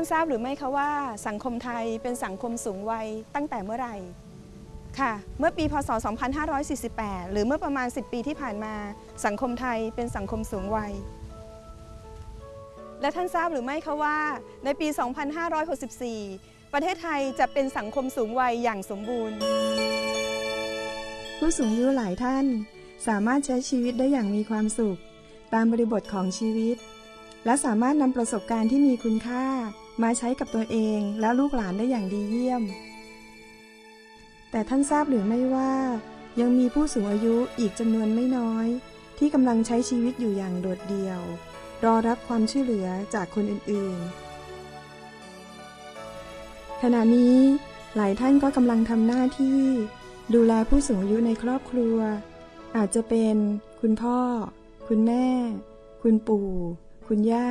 านทราบหรือไม่คะว่าสังคมไทยเป็นสังคมสูงวัยตั้งแต่เมื่อไหร่ค่ะ เมื่อปีพศ 2548 หรือเมื่อประมาณ 10 ปีที่ผ่านมา สังคมไทยเป็นสังคมสูงวัย และท่านทราบหรือไม่คะว่า ในปี 2564 ประเทศไทยจะเป็นสังคมสูงวัยอย่างสมบูรณ์ ผู้สูงอายุหลายท่านสามารถใช้ชีวิตได้อย่างมีความสุข ตามบริบทของชีวิต และสามารถนำประสบการณ์ที่มีคุณค่ามาใช้กับตัวเองและลูกหลานได้อย่างดีเยี่ยม แต่ท่านทราบหรือไม่ว่า ยังมีผู้สูงอายุอีกจำนวนไม่น้อย ที่กำลังใช้ชีวิตอยู่อย่างโดดเดี่ยว รอรับความช่วยเหลือจากคนอื่นๆ ขณะนี้หลายท่านก็กำลังทำหน้าที่ ดูแลผู้สูงอายุในครอบครัว อาจจะเป็น คุณพ่อ คุณแม่ คุณปู่ คุณย่า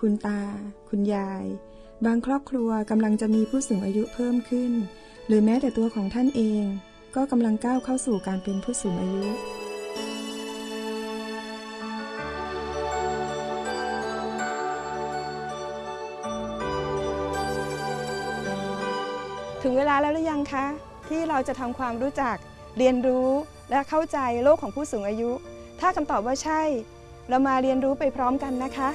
คุณตา คุณยาย บางครอบครัวกำลังจะมีผู้สูงอายุเพิ่มขึ้น หรือแม้แต่ตัวของท่านเอง ก็กำลังก้าวเข้าสู่การเป็นผู้สูงอายุถึงเวลาแล้วหรือยังคะ ที่เราจะทำความรู้จักเรียนรู้และเข้าใจโลกของผู้สูงอายุ ถ้าคำตอบว่าใช่ เรามาเรียนรู้ไปพร้อมกันนะคะ